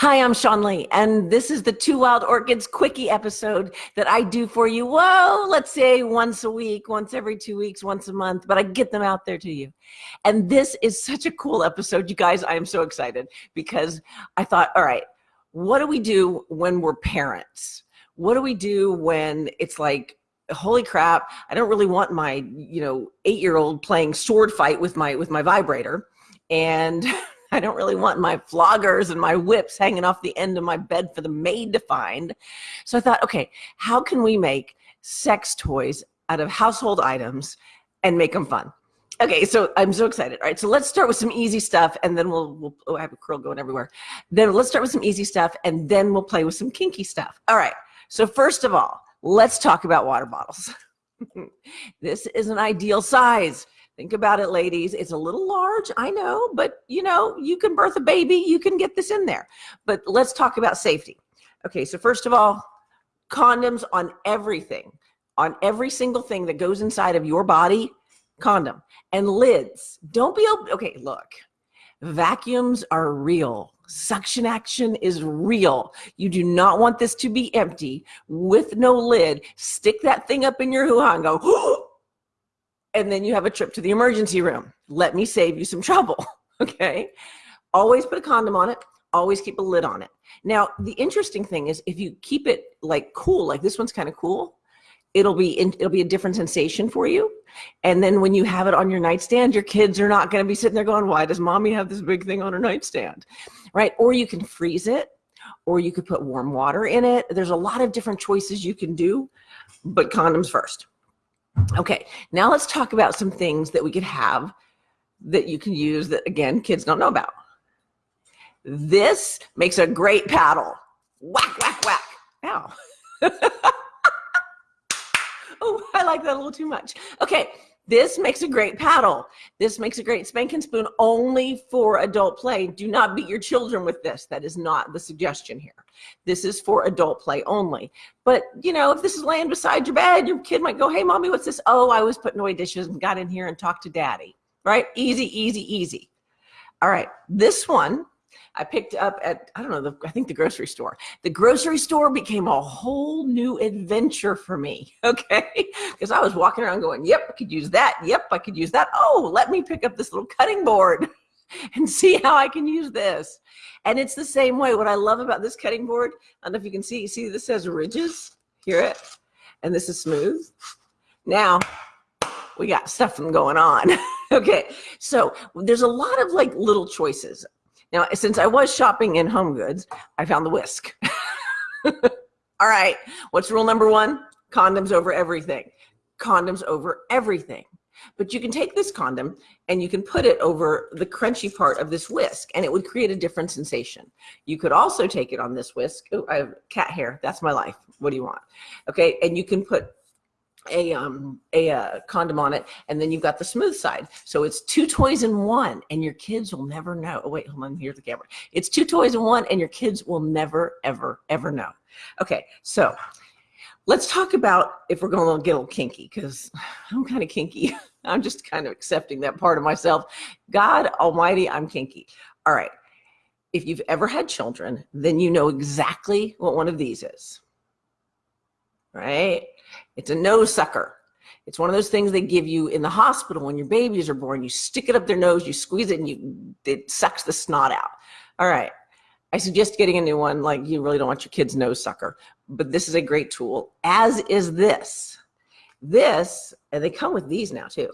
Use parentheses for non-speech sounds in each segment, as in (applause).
Hi, I'm Sean Lee, and this is the Two Wild Orchids Quickie episode that I do for you. Whoa, let's say once a week, once every two weeks, once a month, but I get them out there to you. And this is such a cool episode, you guys. I am so excited because I thought, all right, what do we do when we're parents? What do we do when it's like, holy crap, I don't really want my, you know, eight-year-old playing sword fight with my with my vibrator. And (laughs) (laughs) I don't really want my floggers and my whips hanging off the end of my bed for the maid to find. So I thought, okay, how can we make sex toys out of household items and make them fun? Okay, so I'm so excited. All right, so let's start with some easy stuff and then we'll, we'll oh, I have a curl going everywhere. Then let's start with some easy stuff and then we'll play with some kinky stuff. All right, so first of all, let's talk about water bottles. (laughs) this is an ideal size. Think about it, ladies. It's a little large, I know, but you know, you can birth a baby, you can get this in there. But let's talk about safety. Okay, so first of all, condoms on everything, on every single thing that goes inside of your body, condom. And lids, don't be, okay, look, vacuums are real. Suction action is real. You do not want this to be empty with no lid. Stick that thing up in your hoo-ha and go, (gasps) and then you have a trip to the emergency room. Let me save you some trouble, (laughs) okay? Always put a condom on it, always keep a lid on it. Now, the interesting thing is if you keep it like cool, like this one's kind of cool, it'll be in, it'll be a different sensation for you. And then when you have it on your nightstand, your kids are not going to be sitting there going, why does mommy have this big thing on her nightstand? Right? Or you can freeze it or you could put warm water in it. There's a lot of different choices you can do, but condoms first. Okay, now let's talk about some things that we could have that you can use that, again, kids don't know about. This makes a great paddle. Whack, whack, whack. Ow. (laughs) oh, I like that a little too much. Okay, this makes a great paddle. This makes a great spanking spoon only for adult play. Do not beat your children with this. That is not the suggestion here. This is for adult play only. But, you know, if this is laying beside your bed, your kid might go, hey, mommy, what's this? Oh, I was putting away dishes and got in here and talked to daddy, right? Easy, easy, easy. All right, this one I picked up at, I don't know, the, I think the grocery store. The grocery store became a whole new adventure for me, (laughs) okay? Because I was walking around going, yep, I could use that. Yep, I could use that. Oh, let me pick up this little cutting board (laughs) and see how I can use this. And it's the same way. What I love about this cutting board, I don't know if you can see, see this has ridges, hear it? And this is smooth. Now, we got stuff going on. (laughs) okay, so there's a lot of like little choices. Now, since I was shopping in home goods, I found the whisk. (laughs) All right, what's rule number one? Condoms over everything. Condoms over everything. But you can take this condom and you can put it over the crunchy part of this whisk and it would create a different sensation. You could also take it on this whisk. Oh, I have cat hair. That's my life. What do you want? Okay. And you can put a um a uh, condom on it and then you've got the smooth side. So it's two toys in one and your kids will never know. Oh wait hold on here's the camera. It's two toys in one and your kids will never ever ever know. Okay so let's talk about if we're going to get a little kinky because (sighs) i'm kind of kinky. (laughs) I'm just kind of accepting that part of myself. God almighty i'm kinky. All right. If you've ever had children then you know exactly what one of these is. Right it's a nose sucker. It's one of those things they give you in the hospital when your babies are born. You stick it up their nose, you squeeze it, and you it sucks the snot out. All right. I suggest getting a new one. Like you really don't want your kid's nose sucker, but this is a great tool, as is this. This, and they come with these now too.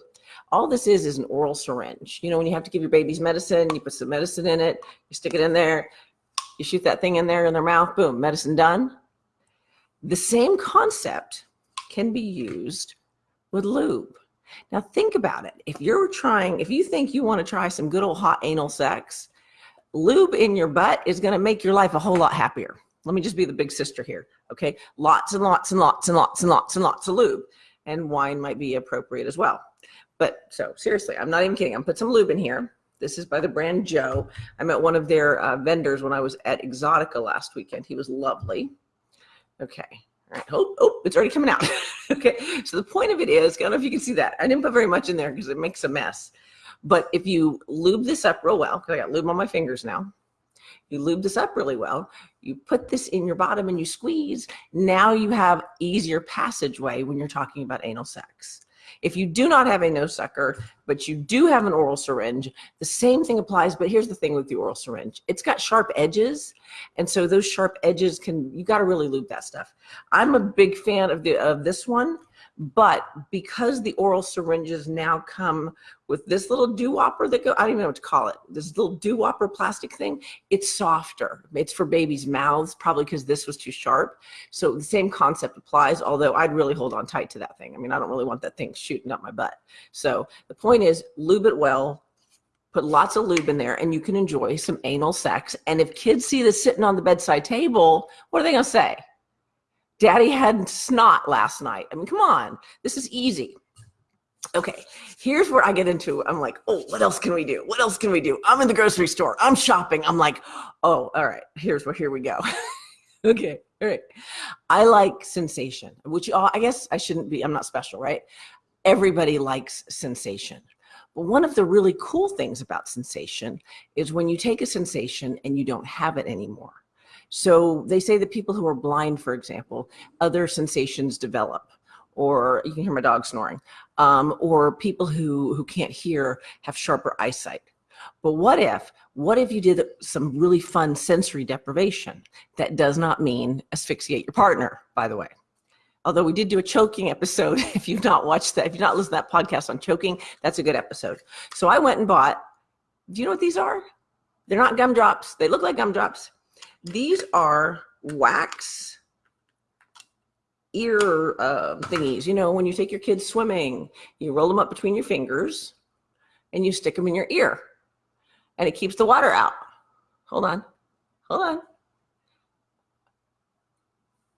All this is is an oral syringe. You know, when you have to give your babies medicine, you put some medicine in it, you stick it in there, you shoot that thing in there in their mouth, boom, medicine done. The same concept can be used with lube. Now think about it. If you're trying, if you think you want to try some good old hot anal sex, lube in your butt is going to make your life a whole lot happier. Let me just be the big sister here. Okay. Lots and lots and lots and lots and lots and lots of lube and wine might be appropriate as well. But so seriously, I'm not even kidding. I'm put some lube in here. This is by the brand JO. I met one of their uh, vendors when I was at Exxxotica last weekend. He was lovely. Okay. All right. Oh, oh, it's already coming out. (laughs) okay. So the point of it is, I don't know if you can see that. I didn't put very much in there because it makes a mess. But if you lube this up real well, because I got lube on my fingers now, You lube this up really well. You put this in your bottom and you squeeze. Now you have easier passageway when you're talking about anal sex. If you do not have a nose sucker, but you do have an oral syringe, the same thing applies. But here's the thing with the oral syringe. It's got sharp edges. And so those sharp edges can, you got to really lube that stuff. I'm a big fan of the, of this one but because the oral syringes now come with this little doo-wopper that go, I don't even know what to call it, this little doo-wopper plastic thing, it's softer. It's for babies' mouths, probably because this was too sharp. So the same concept applies, although I'd really hold on tight to that thing. I mean, I don't really want that thing shooting up my butt. So the point is, lube it well, put lots of lube in there, and you can enjoy some anal sex. And if kids see this sitting on the bedside table, what are they gonna say? Daddy had snot last night. I mean, come on, this is easy. Okay, here's where I get into, I'm like, oh, what else can we do? What else can we do? I'm in the grocery store, I'm shopping. I'm like, oh, all right, here's where, here we go. (laughs) okay, all right. I like sensation, which uh, I guess I shouldn't be, I'm not special, right? Everybody likes sensation. But one of the really cool things about sensation is when you take a sensation and you don't have it anymore. So they say that people who are blind, for example, other sensations develop or you can hear my dog snoring, um, or people who, who can't hear have sharper eyesight. But what if, what if you did some really fun sensory deprivation? That does not mean asphyxiate your partner, by the way. Although we did do a choking episode. (laughs) If you've not watched that, if you've not listened to that podcast on choking, that's a good episode. So I went and bought, do you know what these are? They're not gumdrops. They look like gumdrops. These are wax ear uh, thingies. You know, when you take your kids swimming, you roll them up between your fingers and you stick them in your ear and it keeps the water out. Hold on, hold on.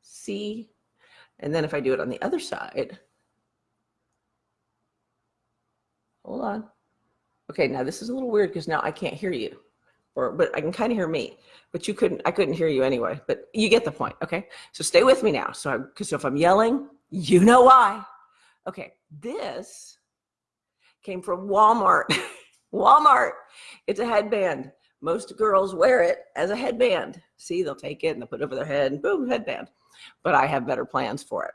See, and then if I do it on the other side, hold on. Okay, now this is a little weird because now I can't hear you or but I can kind of hear me, but you couldn't, I couldn't hear you anyway, but you get the point. Okay. So stay with me now. So, I, because if I'm yelling, you know why. Okay. This came from Walmart. (laughs) Walmart. It's a headband. Most girls wear it as a headband. See, they'll take it and they'll put it over their head and boom, headband. But I have better plans for it.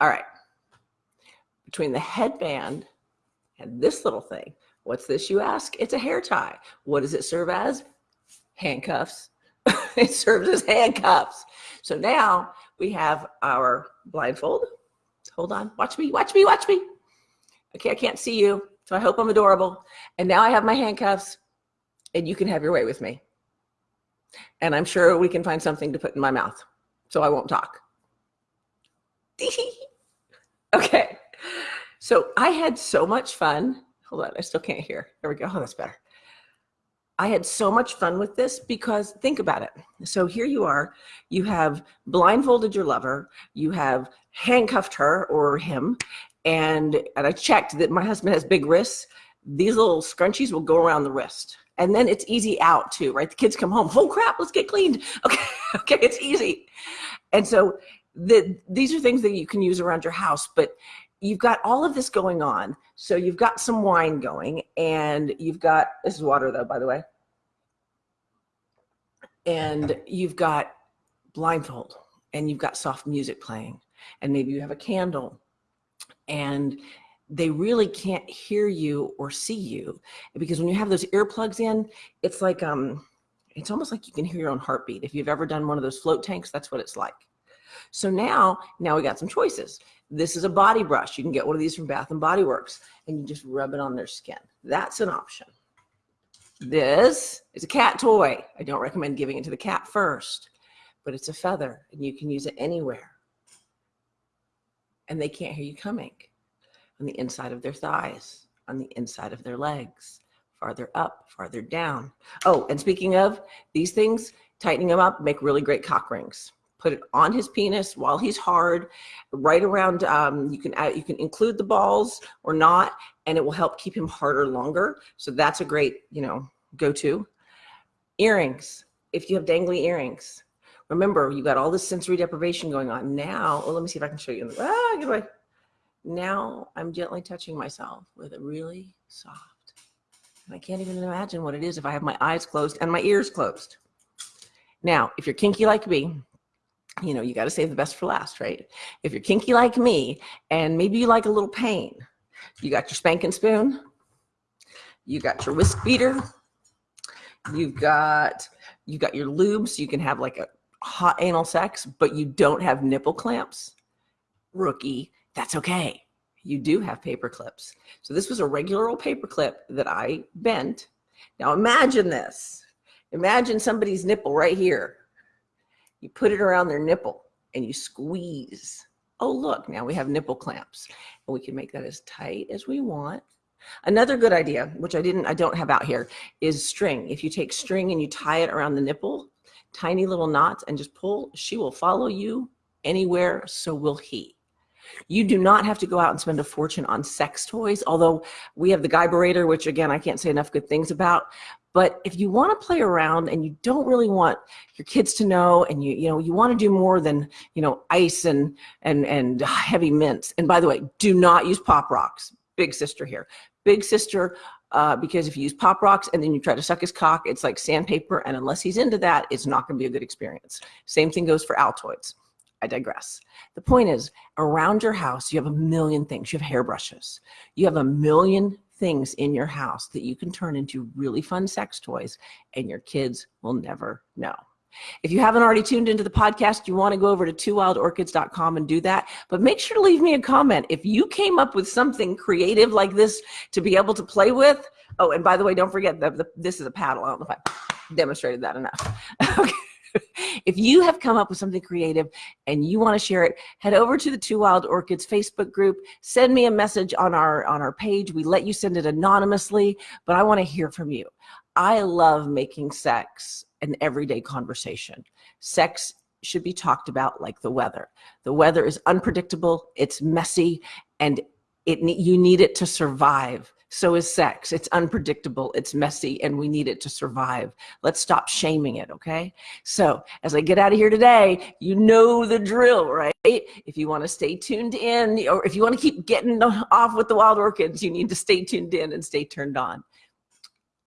All right. Between the headband and this little thing, What's this, you ask? It's a hair tie. What does it serve as? Handcuffs. (laughs) it serves as handcuffs. So now we have our blindfold. Hold on, watch me, watch me, watch me. Okay, I can't see you, so I hope I'm adorable. And now I have my handcuffs and you can have your way with me. And I'm sure we can find something to put in my mouth, so I won't talk. (laughs) okay, so I had so much fun Hold on, I still can't hear. There we go. Oh, (laughs) that's better. I had so much fun with this because think about it. So here you are, you have blindfolded your lover, you have handcuffed her or him, and, and I checked that my husband has big wrists. These little scrunchies will go around the wrist. And then it's easy out too, right? The kids come home, oh crap, let's get cleaned. (laughs) Okay, okay, it's easy. And so the, these are things that you can use around your house, but you've got all of this going on. So you've got some wine going and you've got, this is water though, by the way. And you've got blindfold and you've got soft music playing and maybe you have a candle and they really can't hear you or see you because when you have those earplugs in, it's like, um, it's almost like you can hear your own heartbeat. If you've ever done one of those float tanks, that's what it's like. So now, now we got some choices. This is a body brush. You can get one of these from Bath and Body Works and you just rub it on their skin. That's an option. This is a cat toy. I don't recommend giving it to the cat first, but it's a feather and you can use it anywhere. And they can't hear you coming on the inside of their thighs, on the inside of their legs, farther up, farther down. Oh, and speaking of these things, tightening them up, make really great cock rings put it on his penis while he's hard, right around, um, you can add, you can include the balls or not, and it will help keep him harder longer. So that's a great, you know, go-to. Earrings, if you have dangly earrings. Remember, you got all this sensory deprivation going on. Now, oh, let me see if I can show you. Ah, get away. Now I'm gently touching myself with a really soft I can't even imagine what it is if I have my eyes closed and my ears closed. Now, if you're kinky like me, you know, you got to save the best for last, right? If you're kinky like me and maybe you like a little pain, you got your spanking spoon, you got your whisk beater, you've got, you got your lube so you can have like a hot anal sex, but you don't have nipple clamps. Rookie, that's okay. You do have paper clips. So this was a regular old paper clip that I bent. Now imagine this. Imagine somebody's nipple right here. You put it around their nipple and you squeeze. Oh, look, now we have nipple clamps and we can make that as tight as we want. Another good idea, which I didn't, I don't have out here, is string. If you take string and you tie it around the nipple, tiny little knots and just pull, she will follow you anywhere, so will he. You do not have to go out and spend a fortune on sex toys, although we have the Guybrator, which again, I can't say enough good things about. But if you want to play around and you don't really want your kids to know, and you you know you want to do more than you know ice and and and heavy mints. And by the way, do not use pop rocks. Big sister here. Big sister, uh, because if you use pop rocks and then you try to suck his cock, it's like sandpaper. And unless he's into that, it's not going to be a good experience. Same thing goes for Altoids. I digress. The point is, around your house, you have a million things. You have hairbrushes. You have a million things in your house that you can turn into really fun sex toys and your kids will never know. If you haven't already tuned into the podcast, you want to go over to twowildorchids.com and do that. But make sure to leave me a comment. If you came up with something creative like this to be able to play with, oh, and by the way, don't forget that this is a paddle. I don't know if I demonstrated that enough. (laughs) okay. (laughs) if you have come up with something creative and you want to share it, head over to the Two Wild Orchids Facebook group, send me a message on our, on our page. We let you send it anonymously, but I want to hear from you. I love making sex an everyday conversation. Sex should be talked about like the weather. The weather is unpredictable, it's messy, and it you need it to survive. So is sex. It's unpredictable, it's messy, and we need it to survive. Let's stop shaming it, okay? So as I get out of here today, you know the drill, right? If you want to stay tuned in, or if you want to keep getting off with the wild orchids, you need to stay tuned in and stay turned on.